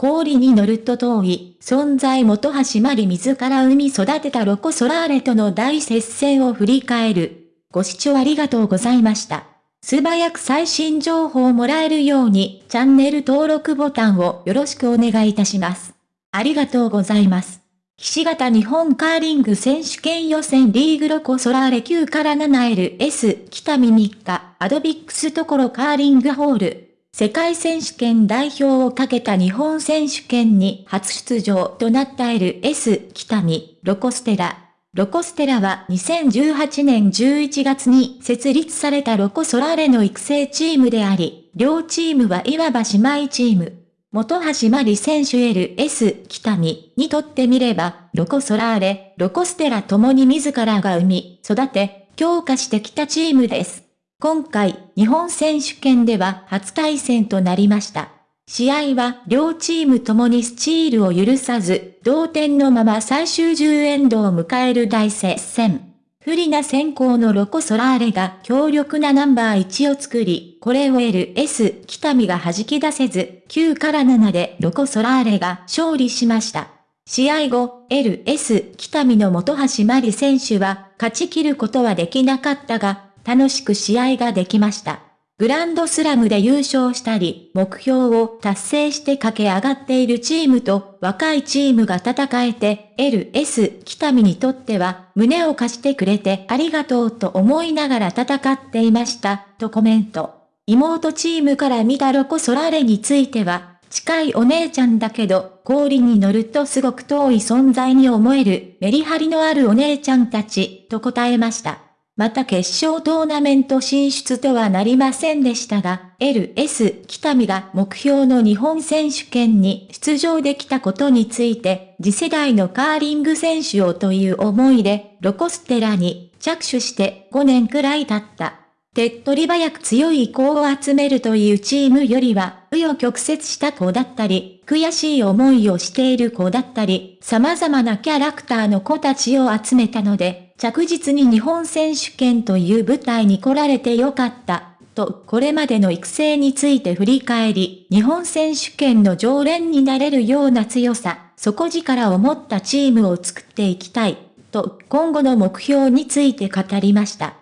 氷に乗ると遠い、存在元橋まり自ら生み育てたロコ・ソラーレとの大接戦を振り返る。ご視聴ありがとうございました。素早く最新情報をもらえるように、チャンネル登録ボタンをよろしくお願いいたします。ありがとうございます。岸形日本カーリング選手権予選リーグロコソラーレ9から 7LS 北見3日アドビックスところカーリングホール世界選手権代表をかけた日本選手権に初出場となった LS 北見ロコステラロコステラは2018年11月に設立されたロコソラーレの育成チームであり、両チームはいわば姉妹チーム。元橋まり選手 LS 北見にとってみれば、ロコソラーレ、ロコステラ共に自らが生み、育て、強化してきたチームです。今回、日本選手権では初対戦となりました。試合は両チームともにスチールを許さず、同点のまま最終10エンドを迎える大接戦。不利な先行のロコ・ソラーレが強力なナンバー1を作り、これを LS 北見が弾き出せず、9から7でロコ・ソラーレが勝利しました。試合後、LS 北見の本橋真理選手は勝ち切ることはできなかったが、楽しく試合ができました。グランドスラムで優勝したり、目標を達成して駆け上がっているチームと若いチームが戦えて、LS 北見にとっては胸を貸してくれてありがとうと思いながら戦っていました、とコメント。妹チームから見たロコソラレについては、近いお姉ちゃんだけど、氷に乗るとすごく遠い存在に思える、メリハリのあるお姉ちゃんたち、と答えました。また決勝トーナメント進出とはなりませんでしたが、LS 北見が目標の日本選手権に出場できたことについて、次世代のカーリング選手をという思いで、ロコステラに着手して5年くらい経った。手っ取り早く強い子を集めるというチームよりは、紆余曲折した子だったり、悔しい思いをしている子だったり、様々なキャラクターの子たちを集めたので、着実に日本選手権という舞台に来られてよかった、とこれまでの育成について振り返り、日本選手権の常連になれるような強さ、底力を持ったチームを作っていきたい、と今後の目標について語りました。